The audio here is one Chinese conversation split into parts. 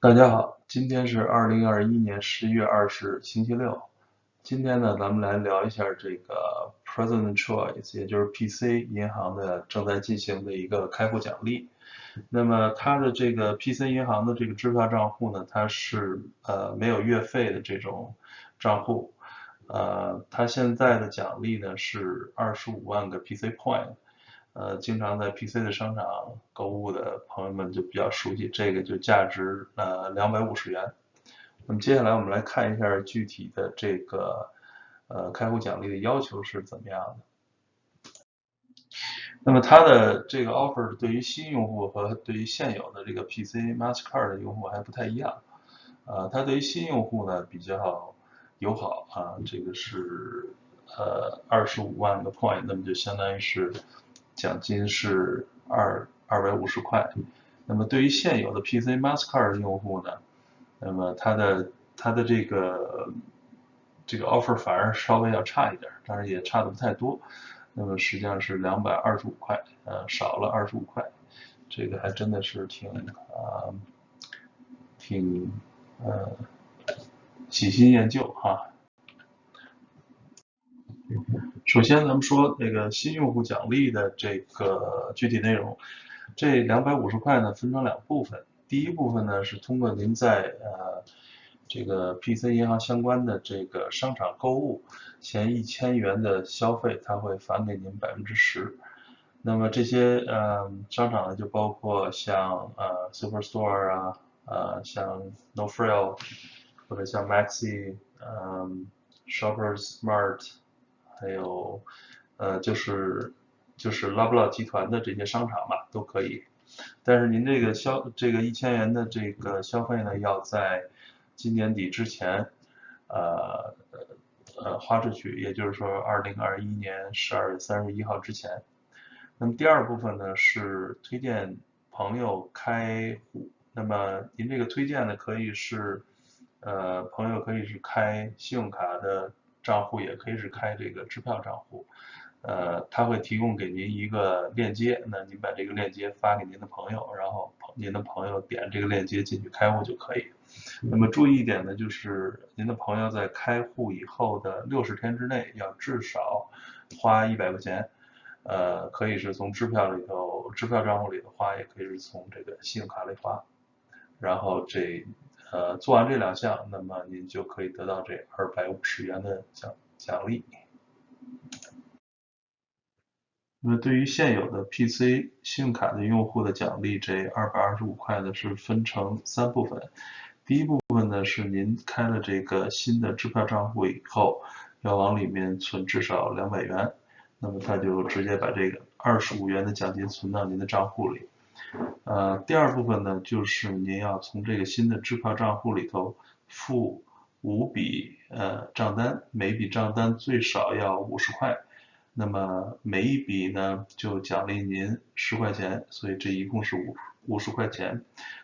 大家好，今天是二零二一年十一月二十日，星期六。今天呢，咱们来聊一下这个 President Choice，也就是 PC 银行的正在进行的一个开户奖励。那么它的这个 PC 银行的这个支票账户呢，它是呃没有月费的这种账户。呃，它现在的奖励呢是二十五万个 PC Point。呃，经常在 PC 的商场购物的朋友们就比较熟悉，这个就价值呃两百五十元。那么接下来我们来看一下具体的这个呃开户奖励的要求是怎么样的。那么它的这个 offer 对于新用户和对于现有的这个 PC Mastercard 的用户还不太一样。呃，它对于新用户呢比较友好啊，这个是呃二十五万个 point，那么就相当于是。奖金是二二百五十块，那么对于现有的 PC Mastercard 用户呢，那么它的它的这个这个 offer 反而稍微要差一点，但是也差的不太多，那么实际上是两百二十五块，呃，少了二十五块，这个还真的是挺啊，挺呃喜新厌旧哈。首先，咱们说那个新用户奖励的这个具体内容，这两百五十块呢分成两部分。第一部分呢是通过您在呃这个 PC 银行相关的这个商场购物前一千元的消费，它会返给您百分之十。那么这些呃商场呢就包括像呃 Superstore 啊，呃像 No Frill 或者像 Maxi，嗯 Shoppers Mart。还有，呃，就是就是拉布拉集团的这些商场嘛，都可以。但是您这个消这个一千元的这个消费呢，要在今年底之前，呃呃花出去，也就是说二零二一年十二月三十一号之前。那么第二部分呢是推荐朋友开户。那么您这个推荐呢可以是，呃，朋友可以是开信用卡的。账户也可以是开这个支票账户，呃，他会提供给您一个链接，那您把这个链接发给您的朋友，然后您的朋友点这个链接进去开户就可以。那么注意一点呢，就是您的朋友在开户以后的六十天之内要至少花一百块钱，呃，可以是从支票里头、支票账户里头花，也可以是从这个信用卡里花，然后这。呃，做完这两项，那么您就可以得到这二百五十元的奖奖励。那么对于现有的 PC 信用卡的用户的奖励，这二百二十五块呢是分成三部分。第一部分呢是您开了这个新的支票账户以后，要往里面存至少两百元，那么他就直接把这个二十五元的奖金存到您的账户里。呃，第二部分呢，就是您要从这个新的支票账户里头付五笔呃账单，每笔账单最少要五十块，那么每一笔呢就奖励您十块钱，所以这一共是五五十块钱。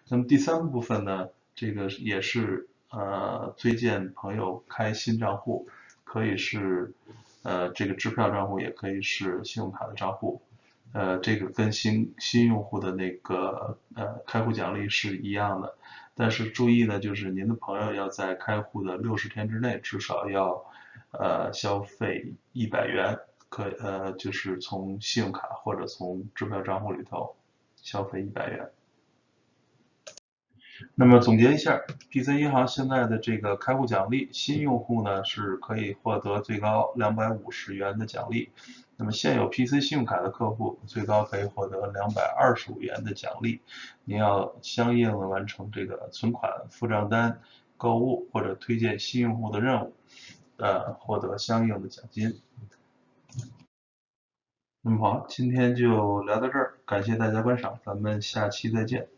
那么第三部分呢，这个也是呃推荐朋友开新账户，可以是呃这个支票账户，也可以是信用卡的账户。呃，这个跟新新用户的那个呃开户奖励是一样的，但是注意呢，就是您的朋友要在开户的六十天之内至少要呃消费一百元，可呃就是从信用卡或者从支票账户里头消费一百元。那么总结一下，PC 银行现在的这个开户奖励，新用户呢是可以获得最高两百五十元的奖励。那么现有 PC 信用卡的客户最高可以获得两百二十五元的奖励，您要相应的完成这个存款、付账单、购物或者推荐新用户的任务，呃，获得相应的奖金。那么好，今天就聊到这儿，感谢大家观赏，咱们下期再见。